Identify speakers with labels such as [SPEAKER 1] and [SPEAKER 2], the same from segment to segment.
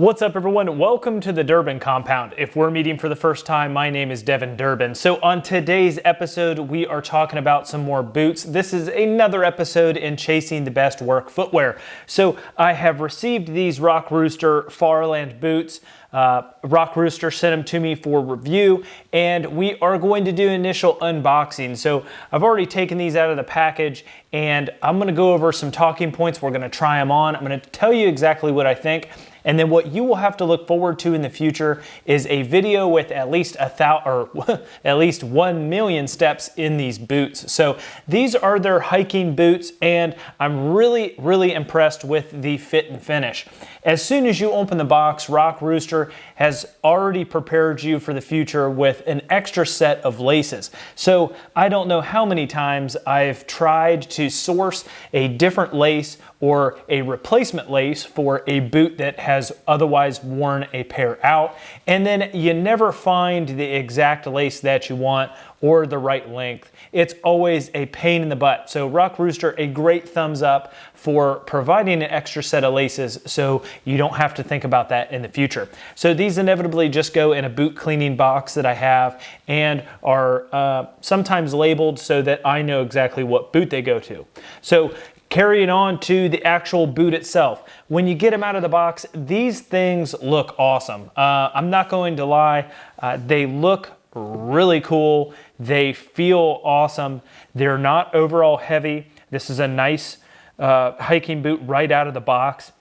[SPEAKER 1] What's up everyone? Welcome to the Durbin compound. If we're meeting for the first time, my name is Devin Durbin. So on today's episode, we are talking about some more boots. This is another episode in chasing the best work footwear. So I have received these Rock Rooster Farland boots. Uh, Rock Rooster sent them to me for review and we are going to do initial unboxing. So I've already taken these out of the package and I'm gonna go over some talking points. We're gonna try them on. I'm gonna tell you exactly what I think. And then what you will have to look forward to in the future is a video with at least a thousand or at least 1 million steps in these boots. So these are their hiking boots and I'm really, really impressed with the fit and finish. As soon as you open the box, Rock Rooster has already prepared you for the future with an extra set of laces. So I don't know how many times I've tried to source a different lace or a replacement lace for a boot that has otherwise worn a pair out. And then you never find the exact lace that you want or the right length. It's always a pain in the butt. So Rock Rooster, a great thumbs up for providing an extra set of laces so you don't have to think about that in the future. So these inevitably just go in a boot cleaning box that I have and are uh, sometimes labeled so that I know exactly what boot they go to. So Carrying on to the actual boot itself. When you get them out of the box, these things look awesome. Uh, I'm not going to lie, uh, they look really cool. They feel awesome. They're not overall heavy. This is a nice uh, hiking boot right out of the box.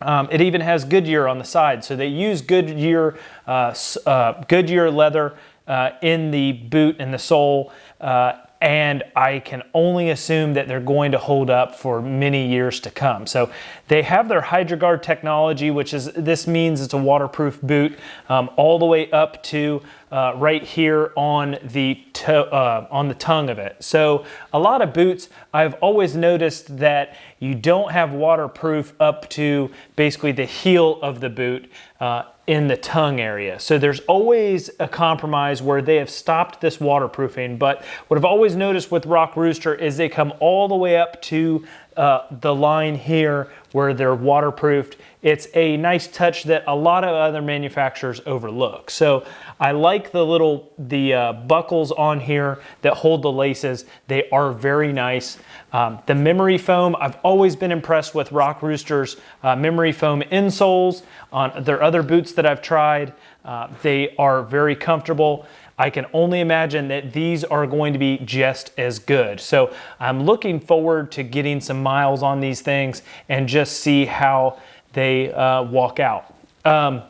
[SPEAKER 1] Um, it even has Goodyear on the side. So they use Goodyear, uh, uh, Goodyear leather uh, in the boot and the sole uh, and I can only assume that they're going to hold up for many years to come. So they have their HydroGuard technology, which is, this means it's a waterproof boot, um, all the way up to uh, right here on the, uh, on the tongue of it. So a lot of boots, I've always noticed that you don't have waterproof up to basically the heel of the boot. Uh, in the tongue area. So there's always a compromise where they have stopped this waterproofing. But what I've always noticed with Rock Rooster is they come all the way up to uh, the line here where they're waterproofed. It's a nice touch that a lot of other manufacturers overlook. So I like the little, the uh, buckles on here that hold the laces. They are very nice. Um, the memory foam, I've always been impressed with Rock Rooster's uh, memory foam insoles on their other boots that I've tried. Uh, they are very comfortable. I can only imagine that these are going to be just as good. So I'm looking forward to getting some miles on these things and just see how they uh, walk out. Um,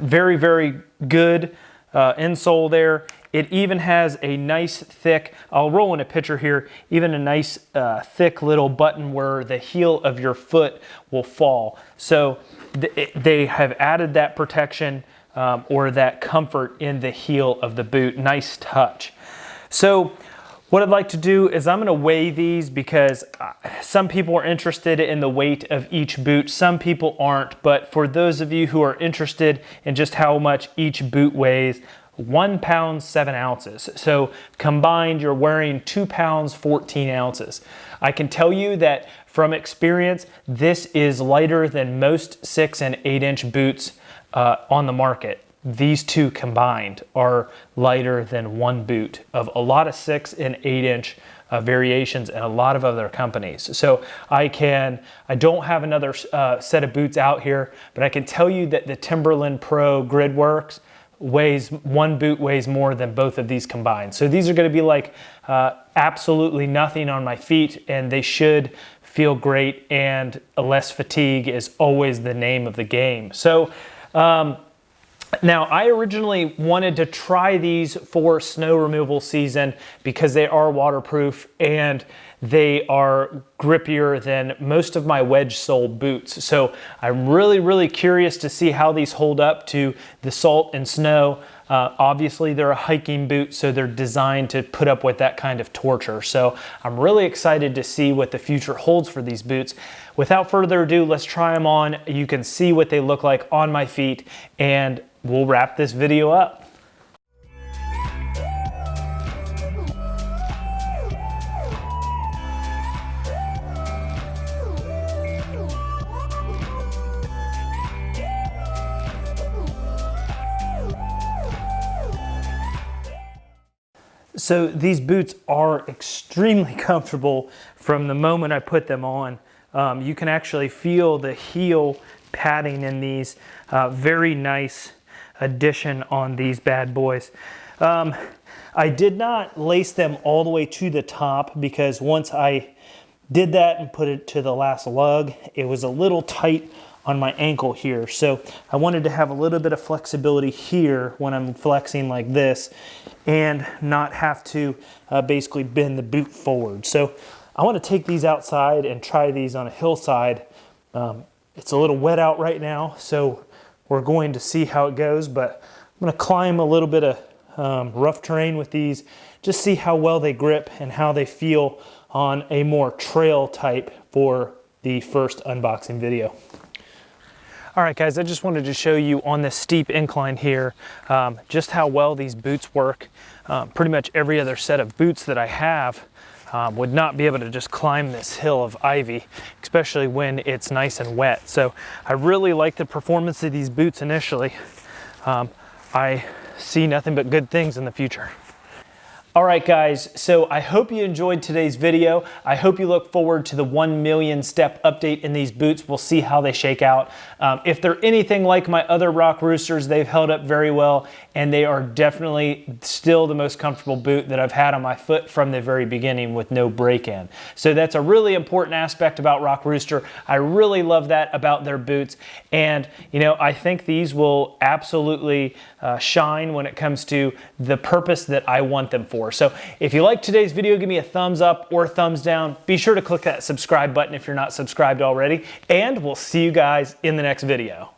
[SPEAKER 1] very, very good uh, insole there. It even has a nice thick, I'll roll in a picture here, even a nice uh, thick little button where the heel of your foot will fall. So th they have added that protection um, or that comfort in the heel of the boot. Nice touch. So what I'd like to do is I'm gonna weigh these because uh, some people are interested in the weight of each boot, some people aren't, but for those of you who are interested in just how much each boot weighs, one pound, seven ounces. So combined, you're wearing two pounds, 14 ounces. I can tell you that from experience, this is lighter than most six and eight inch boots uh, on the market these two combined are lighter than one boot of a lot of six and eight inch uh, variations and a lot of other companies. So I can, I don't have another uh, set of boots out here, but I can tell you that the Timberland Pro Gridworks weighs, one boot weighs more than both of these combined. So these are gonna be like uh, absolutely nothing on my feet and they should feel great and less fatigue is always the name of the game. So um, now, I originally wanted to try these for snow removal season because they are waterproof and they are grippier than most of my wedge sole boots. So I'm really, really curious to see how these hold up to the salt and snow. Uh, obviously, they're a hiking boot, so they're designed to put up with that kind of torture. So I'm really excited to see what the future holds for these boots. Without further ado, let's try them on. You can see what they look like on my feet and we'll wrap this video up. So these boots are extremely comfortable from the moment I put them on. Um, you can actually feel the heel padding in these. Uh, very nice addition on these bad boys. Um, I did not lace them all the way to the top because once I did that and put it to the last lug, it was a little tight on my ankle here. So I wanted to have a little bit of flexibility here when I'm flexing like this and not have to uh, basically bend the boot forward. So I want to take these outside and try these on a hillside. Um, it's a little wet out right now, so we're going to see how it goes, but I'm gonna climb a little bit of um, rough terrain with these, just see how well they grip and how they feel on a more trail type for the first unboxing video. All right, guys, I just wanted to show you on this steep incline here um, just how well these boots work. Um, pretty much every other set of boots that I have um, would not be able to just climb this hill of ivy, especially when it's nice and wet. So I really like the performance of these boots initially. Um, I see nothing but good things in the future. All right, guys, so I hope you enjoyed today's video. I hope you look forward to the 1 million step update in these boots. We'll see how they shake out. Um, if they're anything like my other Rock Roosters, they've held up very well, and they are definitely still the most comfortable boot that I've had on my foot from the very beginning with no break-in. So that's a really important aspect about Rock Rooster. I really love that about their boots, and you know, I think these will absolutely uh, shine when it comes to the purpose that I want them So if you like today's video, give me a thumbs up or thumbs down. Be sure to click that subscribe button if you're not subscribed already, and we'll see you guys in the next video.